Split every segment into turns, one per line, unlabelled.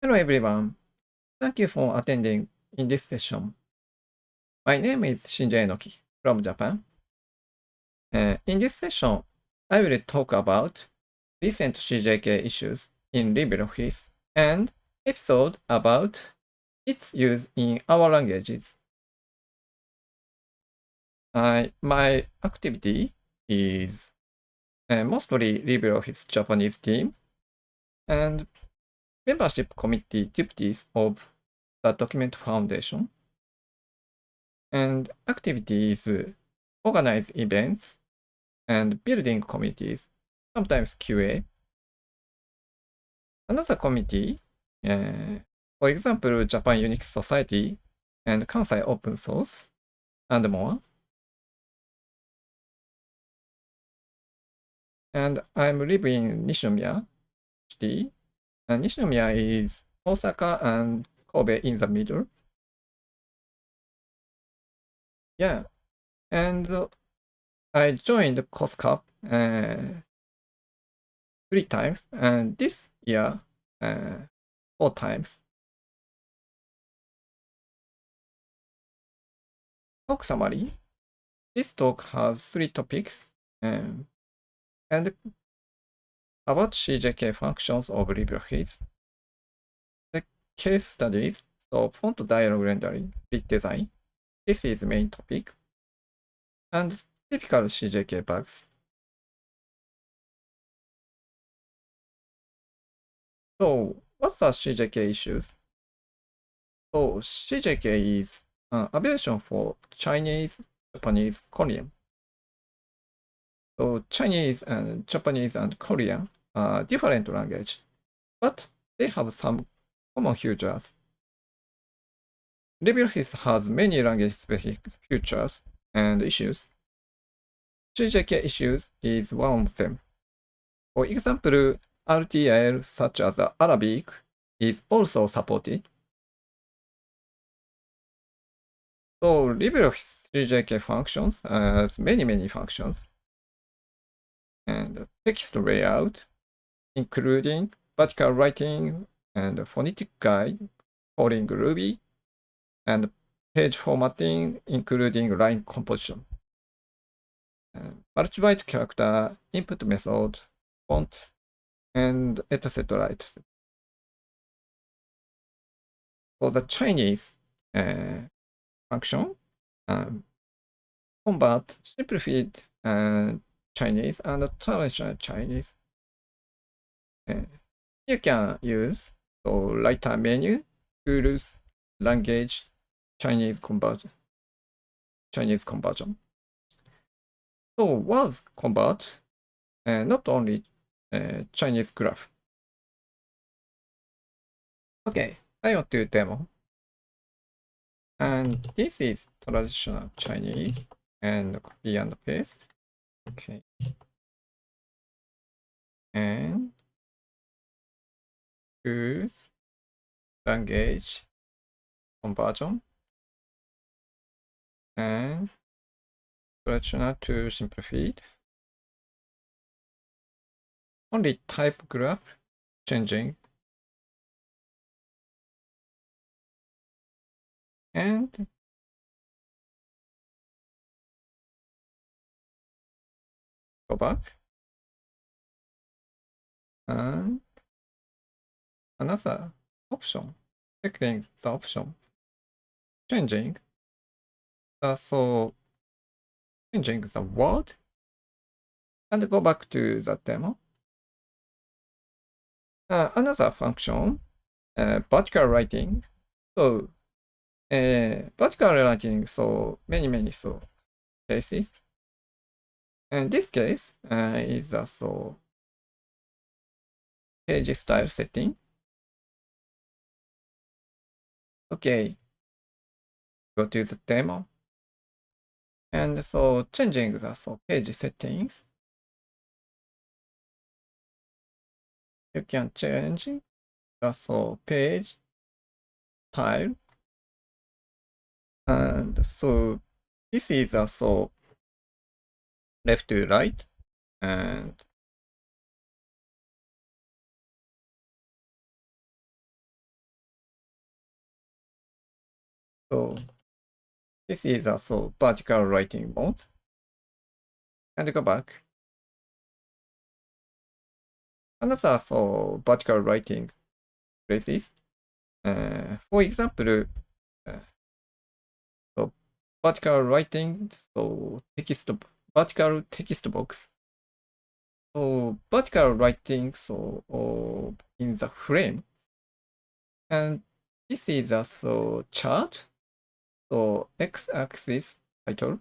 Hello everyone. Thank you for attending in this session. My name is Shinji Enoki from Japan. Uh, in this session, I will talk about recent CJK issues in LibreOffice and episode about its use in our languages. I, my activity is uh, mostly LibreOffice Japanese team and membership committee duties of the Document Foundation and activities organize events and building committees, sometimes QA. Another committee, uh, for example, Japan Unix Society and Kansai Open Source, and more. And I'm living in Nishinomiya City. And Nishinomiya is Osaka and Kobe in the middle. Yeah, and uh, I joined COSCUP uh, three times, and this year uh, four times. Talk summary. This talk has three topics, um, and about CJK functions of LibreOffice, the case studies, so font dialog rendering, design. This is main topic. And typical CJK bugs. So what's the CJK issues? So CJK is an abbreviation for Chinese, Japanese, Korean. So Chinese and Japanese and Korean are different language, but they have some common features. LibreOffice has many language-specific features and issues. CJK issues is one of them. For example, RTL such as Arabic is also supported. So LibreOffice CJK functions has many, many functions. And text layout, including vertical writing and phonetic guide, calling Ruby, and page formatting, including line composition. Multi-byte character, input method, font, and etc. etc. For the Chinese uh, function, um, convert simplified uh, Chinese and traditional Chinese. Uh, you can use so writer menu, tools, language, Chinese conversion. Chinese conversion. So was convert uh, not only uh, Chinese graph. Okay, I want to demo. And this is traditional Chinese and copy and paste. Okay. And use language conversion and traditional to simplified. Only type graph changing. And go back. And another option, checking the option, changing uh, so changing the word and go back to the demo. Uh, another function, uh, vertical writing. So uh, vertical writing, so many, many so cases. And this case uh, is a so page style setting. Okay, go to the demo. And so changing the so page settings, you can change the so page style. And so this is a so left to right and So this is also vertical writing mode. And go back. Another so vertical writing places. Uh, for example, uh, so vertical writing, so text vertical text box. So vertical writing, so oh, in the frame, and this is also chart. So x-axis title.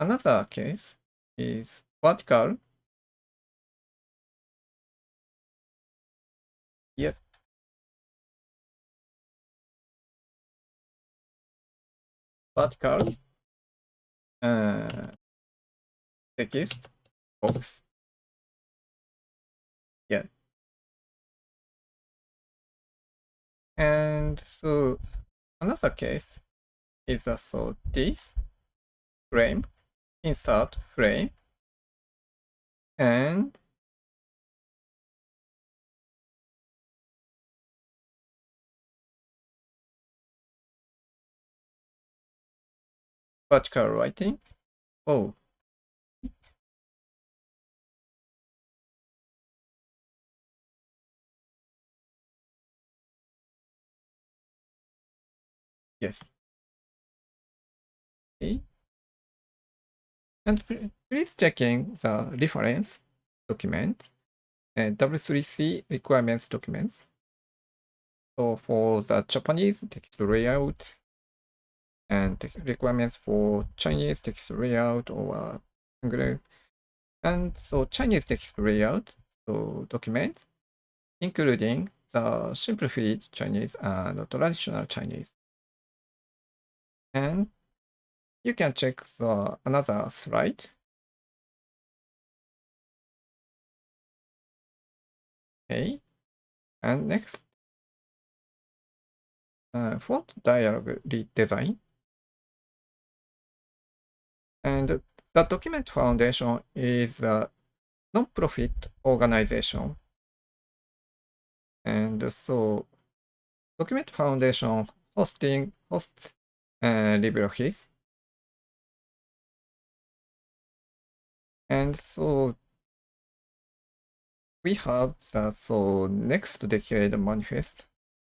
Another case is vertical. Yep. Vertical uh, text box. Yeah. And so another case is a so this frame, insert frame, and vertical writing. Oh. Yes. Okay. And please checking the reference document and W3C requirements documents. So for the Japanese text layout and requirements for Chinese text layout or uh, English. And so Chinese text layout, so documents, including the simplified Chinese and the traditional Chinese. And you can check the another slide. Okay. And next, uh, font dialog redesign. And the Document Foundation is a non-profit organization. And so Document Foundation hosting hosts uh, LibreOffice. And so we have the so next decade manifest,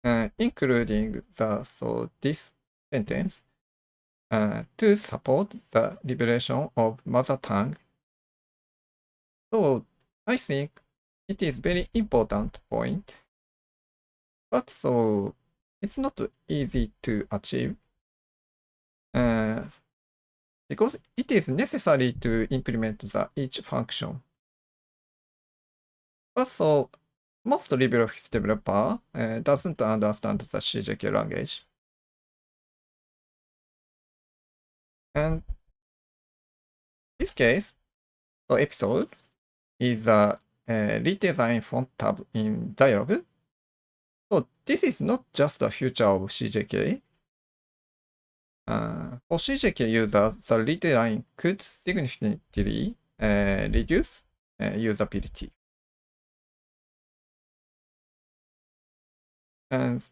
uh, including the so this sentence uh, to support the liberation of mother tongue. So I think it is very important point, but so it's not easy to achieve uh, because it is necessary to implement the each function. But so most LibreOffice developer uh, doesn't understand the CJK language. And this case, the episode is a, a redesign font tab in dialog. So this is not just a feature of CJK. Uh, CJK users, the redesign could significantly uh, reduce uh, usability. And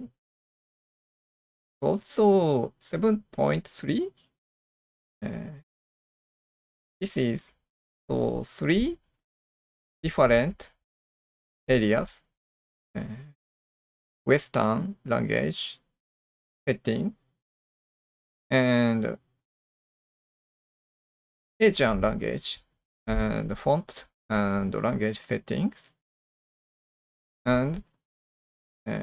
also 7.3 uh, this is so three different areas western language setting and Asian language and font and language settings and uh,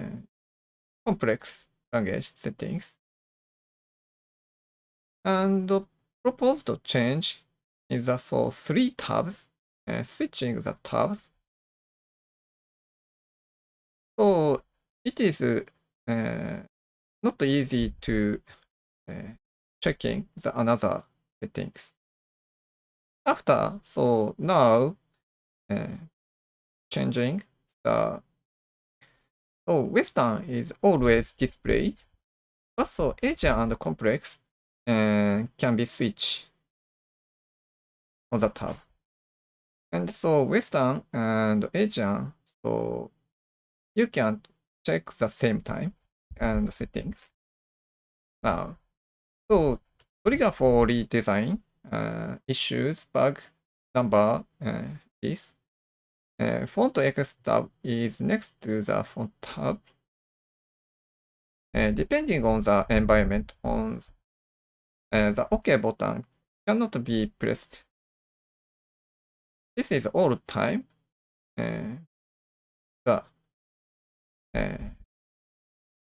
complex language settings and proposed change is that so three tabs, uh, switching the tabs. So it is uh, not easy to uh, checking the another settings. After, so now uh, changing the so Western is always display. Also so Asian and complex and can be switched on the tab. And so Western and Asian, so you can check the same time and settings. now. So trigger for redesign uh, issues bug number uh, is uh, font X tab is next to the font tab. Uh, depending on the environment, on uh, the OK button cannot be pressed. This is all time. Uh, the uh,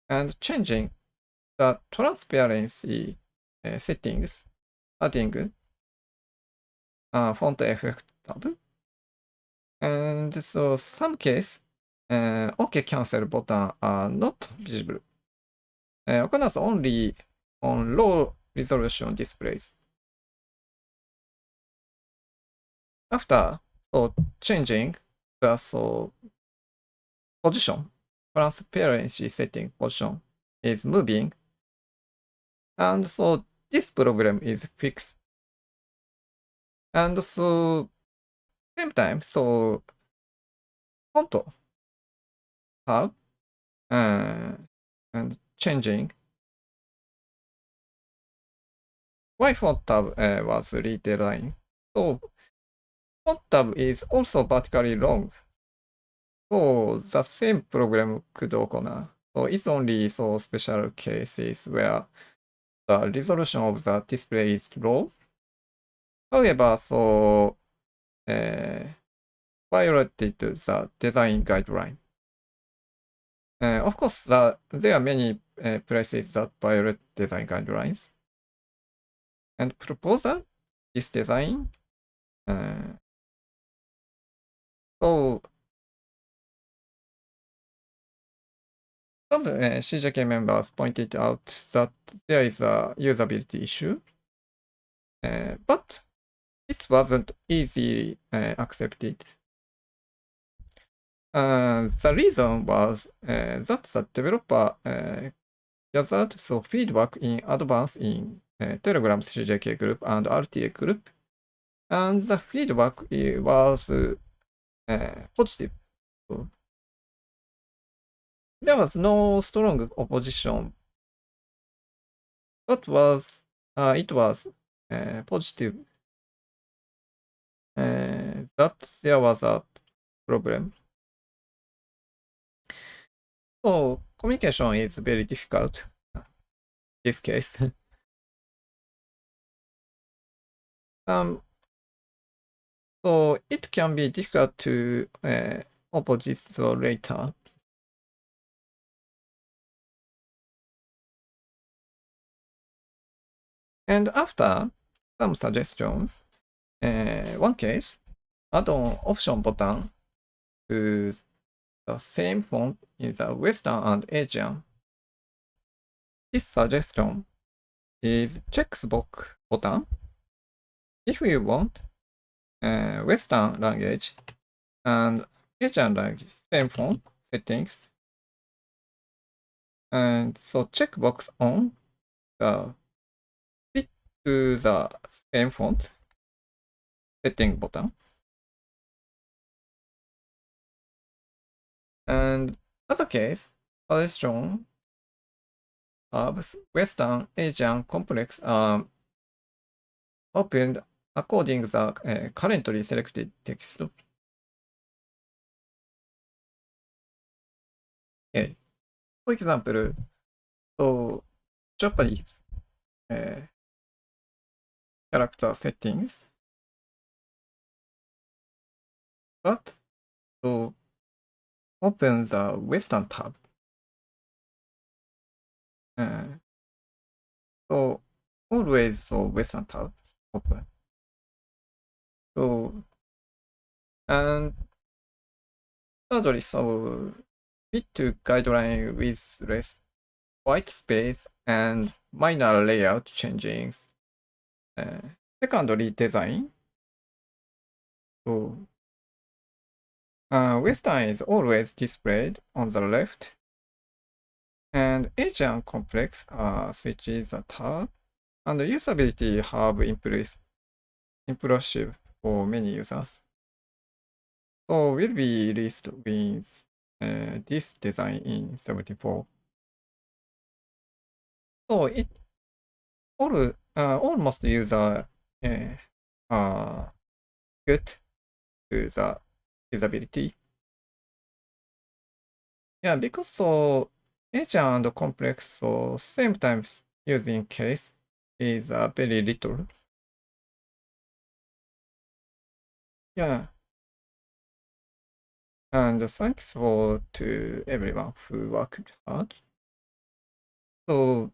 and changing the transparency uh, settings, adding uh, font effect tab. And so some case, uh, OK cancel button are not visible. Uh, occurs only on low resolution displays. After so changing the so position, transparency setting position is moving, and so this problem is fixed. And so same time, so font tab uh, and changing why font tab uh, was redesigned. So font tab is also vertically long. So the same problem could occur. So it's only so special cases where the resolution of the display is low. However, so uh, violated the design guideline. Uh, of course, the, there are many uh, places that violate design guidelines. And proposal is design. Uh, so some uh, CJK members pointed out that there is a usability issue, uh, but it wasn't easily uh, accepted. Uh, the reason was uh, that the developer uh, gathered so feedback in advance in uh, Telegram CJK group and RTA group, and the feedback was positive. So there was no strong opposition, but was uh, it was uh, positive uh, that there was a problem. So communication is very difficult in this case. um, so it can be difficult to uh, oppose later. And after some suggestions, uh, one case, add on option button to the same font in the Western and Asian. This suggestion is checkbox button. If you want uh, Western language and Asian language, same font settings. And so checkbox on the to the same font setting button. And other case, suggestion of Western Asian complex are opened according the uh, currently selected text. Okay. For example, so Japanese uh, character settings. But to open the Western tab, uh, so always so Western tab open. So and thirdly, so fit to guideline with less white space and minor layout changes. Uh, design. So uh, Western is always displayed on the left, and Asian complex uh, switches the tab, and usability have impressed, impressive for many users. So will be released with uh, this design in 74. So it all uh, almost user uh, are good to the usability. Yeah, because so Asian and complex, so same times using case is uh, very little. Yeah. And thanks for to everyone who worked hard. So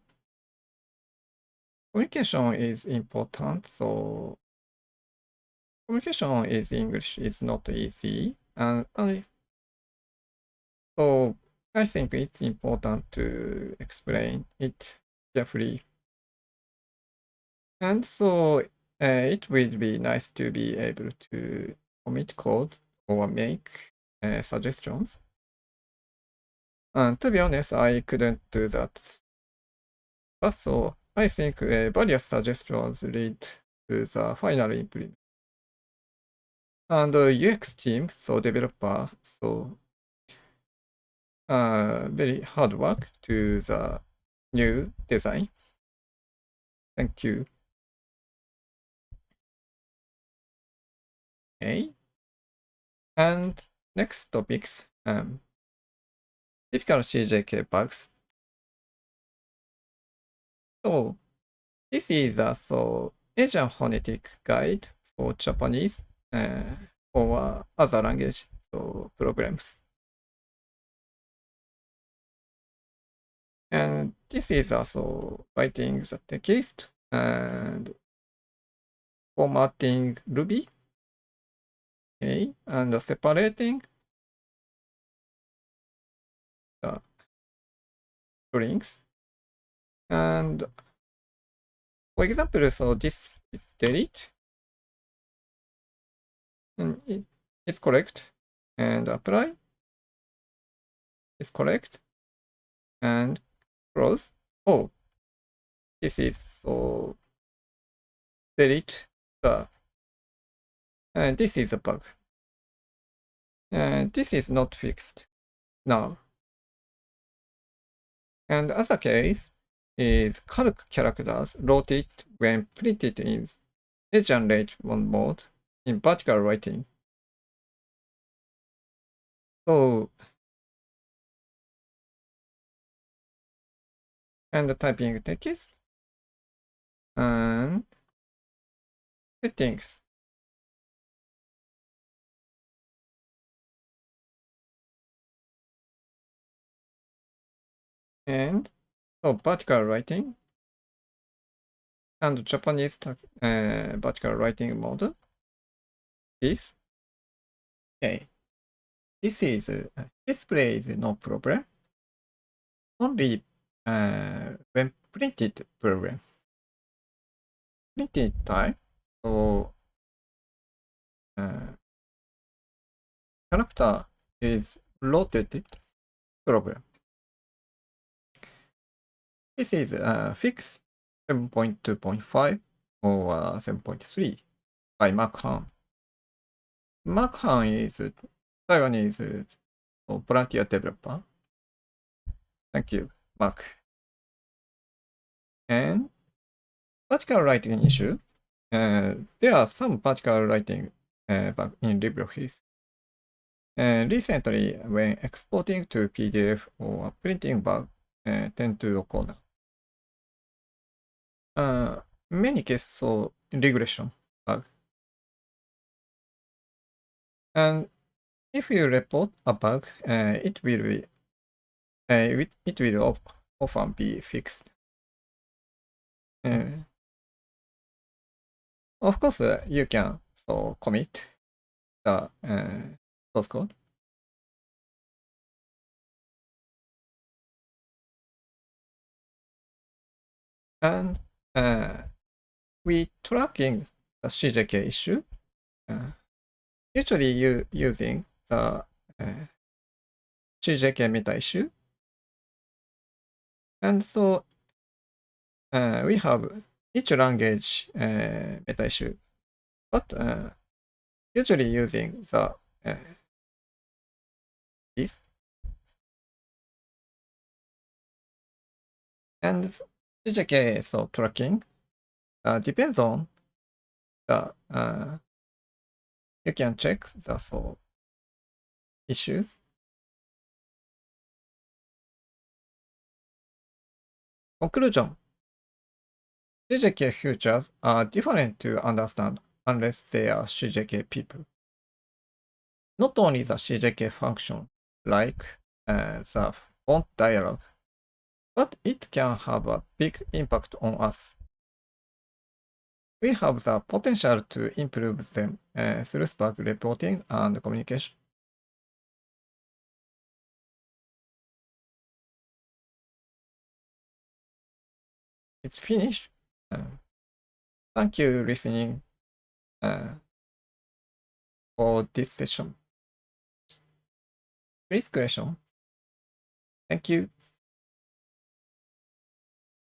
communication is important. So communication is English is not easy. And, so I think it's important to explain it carefully. And so uh, it will be nice to be able to commit code or make uh, suggestions. And to be honest, I couldn't do that. But so I think uh, various suggestions lead to the final implement. And UX team, so developer, so uh, very hard work to the new design. Thank you. Okay. And next topics, um, typical CJK bugs. So this is a so Asian phonetic guide for Japanese uh, or other language so programs. And this is also writing the text and formatting Ruby Okay, and separating the strings. And for example, so this is delete. And it is correct. And apply is correct. And close. Oh, this is so delete the and this is a bug. And this is not fixed now. And other case is calc characters loaded when printed in Asian rate one mode in vertical writing. So and typing text and settings and so vertical writing and Japanese uh, vertical writing mode is okay. This is uh, display is no problem. Only uh, when printed problem. Printed time so uh, character is rotated problem. This is uh, fixed 7.2.5 or uh, 7.3 by Mark Han. Mark Han is Taiwanese volunteer developer. Thank you, Mark. And vertical writing issue. Uh, there are some vertical writing uh, in LibreOffice. Uh, recently, when exporting to PDF or printing bug uh, tend to occur uh, many cases so regression bug. And if you report a bug, uh, it will be uh, it, will often be fixed. Uh, of course, uh, you can so commit the uh, source code. And uh, we tracking the CJK issue, uh, usually you using the uh, CJK meta issue. And so uh, we have each language uh, meta issue, but uh, usually using the uh, this. And CJK so tracking uh, depends on the uh, you can check the so issues. Conclusion CJK futures are different to understand unless they are CJK people. Not only the CJK function, like uh, the font dialog, but it can have a big impact on us. We have the potential to improve them uh, through Spark reporting and communication. It's finished. Uh, thank you listening uh, for this session. Please question. Thank you.